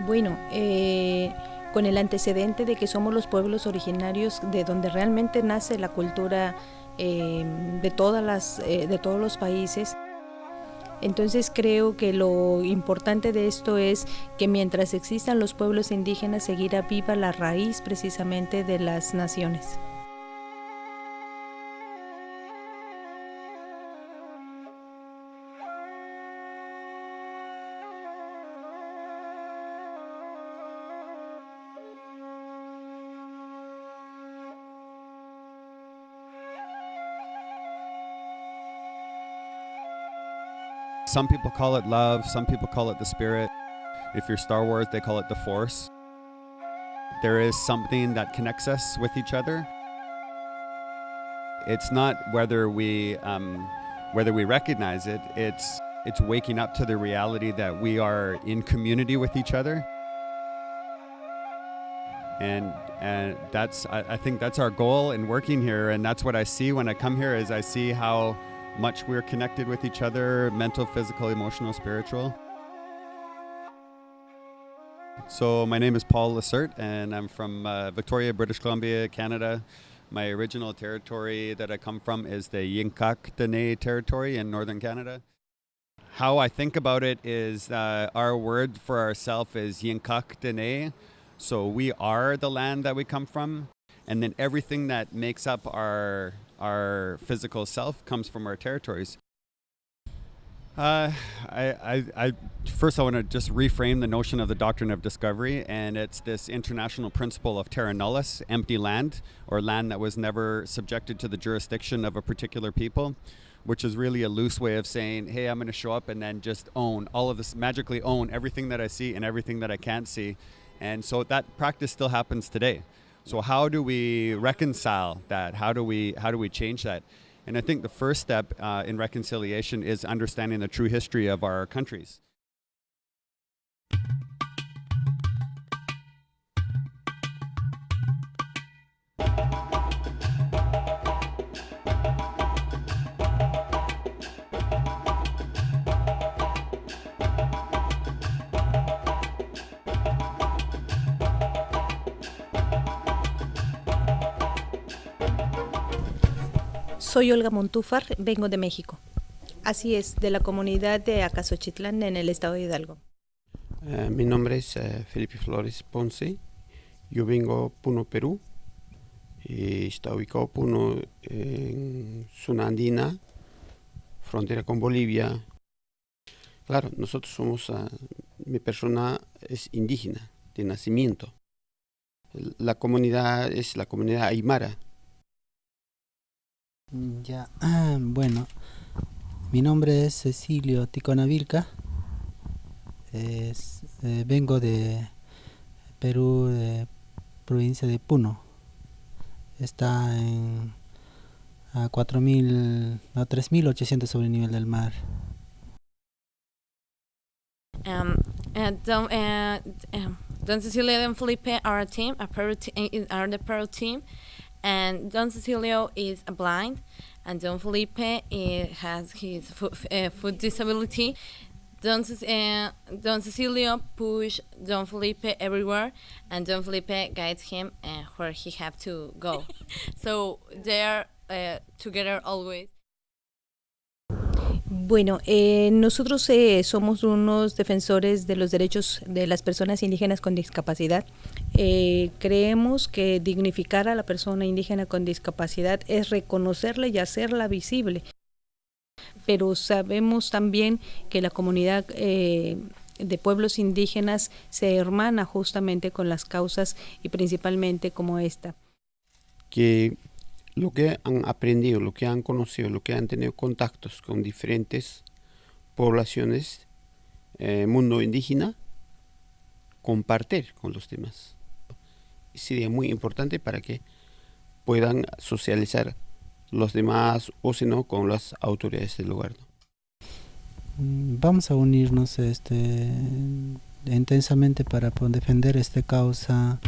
Bueno, eh, con el antecedente de que somos los pueblos originarios de donde realmente nace la cultura eh, de, todas las, eh, de todos los países, entonces creo que lo importante de esto es que mientras existan los pueblos indígenas seguirá viva la raíz precisamente de las naciones. Some people call it love, some people call it the spirit. If you're Star Wars, they call it the Force. There is something that connects us with each other. It's not whether we um, whether we recognize it. It's it's waking up to the reality that we are in community with each other. And and that's I, I think that's our goal in working here. And that's what I see when I come here is I see how much we're connected with each other mental, physical, emotional, spiritual. So, my name is Paul Lacerte, and I'm from uh, Victoria, British Columbia, Canada. My original territory that I come from is the Yinka Dene territory in northern Canada. How I think about it is uh, our word for ourself is Yinka Dene. So, we are the land that we come from, and then everything that makes up our our physical self comes from our territories. Uh, I, I, I, first I want to just reframe the notion of the doctrine of discovery, and it's this international principle of terra nullius, empty land, or land that was never subjected to the jurisdiction of a particular people, which is really a loose way of saying, hey, I'm going to show up and then just own all of this, magically own everything that I see and everything that I can't see. And so that practice still happens today. So how do we reconcile that? How do we how do we change that? And I think the first step uh, in reconciliation is understanding the true history of our countries. Soy Olga Montúfar, vengo de México. Así es, de la comunidad de Acasochitlán en el estado de Hidalgo. Uh, mi nombre es uh, Felipe Flores Ponce. Yo vengo Puno, Perú. Y está ubicado Puno en zona andina, frontera con Bolivia. Claro, nosotros somos, uh, mi persona es indígena de nacimiento. La comunidad es la comunidad aymara ya, bueno, mi nombre es Cecilio Ticonavilca. Es, eh, vengo de Perú, de provincia de Puno. Está en a 4.000, no, 3.800 sobre el nivel del mar. Um, uh, don, Don Cecilio and Felipe are a team, a Peru te are the Peru team. And Don Cecilio is a blind, and Don Felipe eh, has his foot, uh, foot disability. Don, uh, Don Cecilio push Don Felipe everywhere, and Don Felipe guides him uh, where he have to go. so they are together always. Bueno, eh, nosotros eh, somos unos defensores de los derechos de las personas indígenas con discapacidad. Eh, creemos que dignificar a la persona indígena con discapacidad es reconocerla y hacerla visible. Pero sabemos también que la comunidad de pueblos indígenas se hermana justamente con las causas y principalmente como esta. Que lo que han aprendido, lo que han conocido, lo que han tenido contactos con diferentes poblaciones, eh, mundo indígena, compartir con los demás. Sería muy importante para que puedan socializar los demás o si no con las autoridades del lugar. Mm, vamos a unirnos este, intensamente para defender esta causa.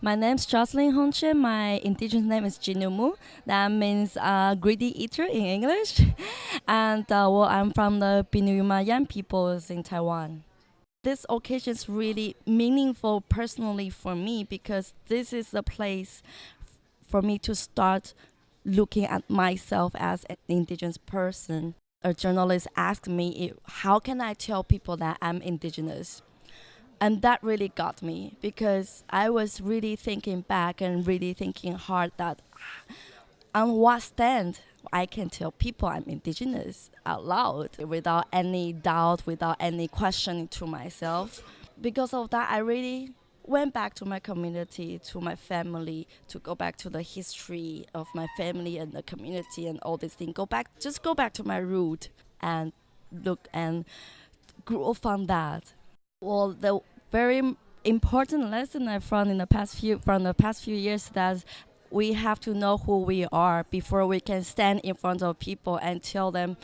My name's Jocelyn Hongche. My indigenous name is Jinumu. That means uh, greedy eater in English. and uh, well, I'm from the Pinuyumayan peoples in Taiwan. This occasion is really meaningful personally for me because this is the place for me to start looking at myself as an indigenous person. A journalist asked me, how can I tell people that I'm indigenous? And that really got me because I was really thinking back and really thinking hard that ah, on what stand I can tell people I'm indigenous out loud without any doubt, without any questioning to myself. Because of that, I really went back to my community, to my family, to go back to the history of my family and the community and all these things. Go back, just go back to my root and look and grow from that. Well, the very important lesson I found in the past few from the past few years is that we have to know who we are before we can stand in front of people and tell them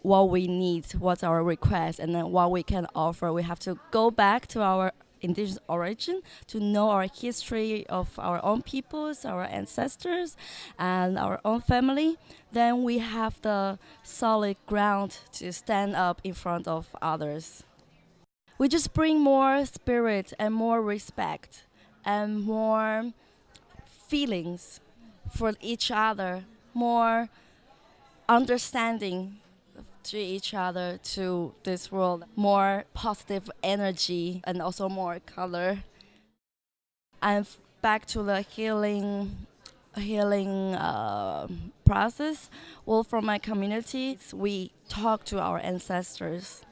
what we need, what's our request, and then what we can offer. We have to go back to our indigenous origin, to know our history of our own peoples, our ancestors, and our own family, then we have the solid ground to stand up in front of others. We just bring more spirit and more respect and more feelings for each other, more understanding to each other, to this world, more positive energy and also more color. And back to the healing healing uh, process. Well, from my community, we talk to our ancestors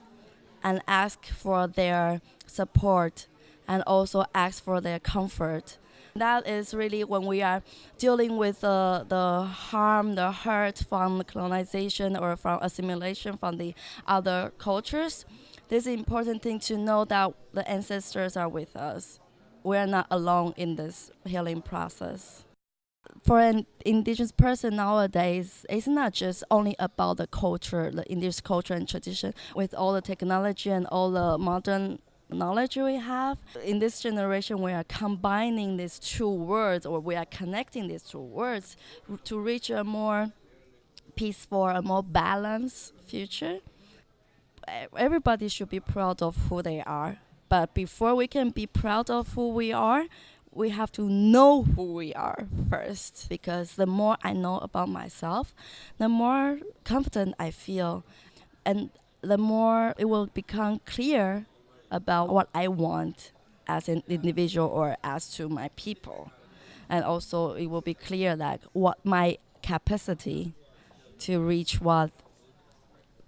and ask for their support and also ask for their comfort that is really when we are dealing with the, the harm, the hurt from colonization or from assimilation from the other cultures. This is important thing to know that the ancestors are with us. We are not alone in this healing process for an indigenous person nowadays, it's not just only about the culture, the indigenous culture and tradition. With all the technology and all the modern knowledge we have. In this generation, we are combining these two words or we are connecting these two words to reach a more peaceful, a more balanced future. Everybody should be proud of who they are. But before we can be proud of who we are, we have to know who we are first because the more I know about myself, the more confident I feel and the more it will become clear about what I want as an individual or as to my people. And also it will be clear that what my capacity to reach what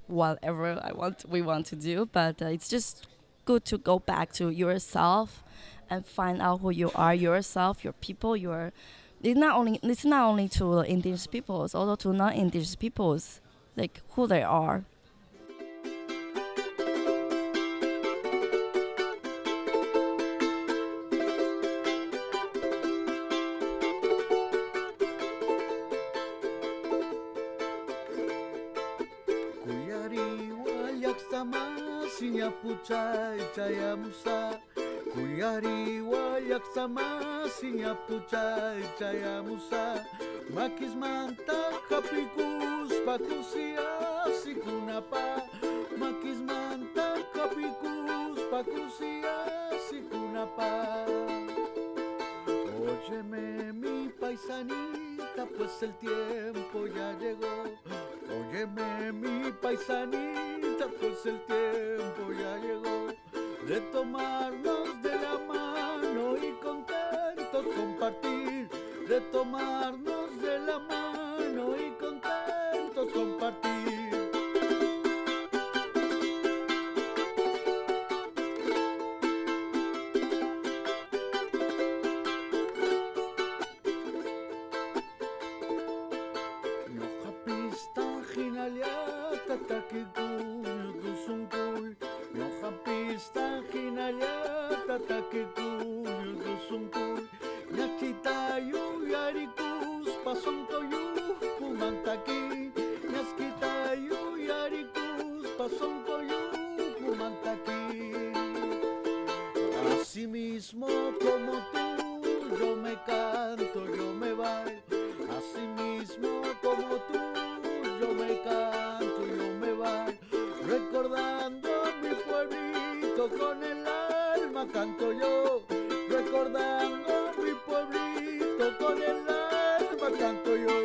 whatever I want we want to do, but uh, it's just good to go back to yourself and find out who you are yourself, your people, your it's not only it's not only to indigenous peoples, also to non-indigenous peoples, like who they are. Caya musa Makis manta kapikus pakusia sikunapa Makis manta kapikus pakusia sikunapa Óyeme mi paisanita pues el tiempo ya llegó. Óyeme mi paisanita, pues el tiempo ya llegó. De tomarnos de tomarnos de la mano canto yo, recordando mi pueblito, con el alma canto yo.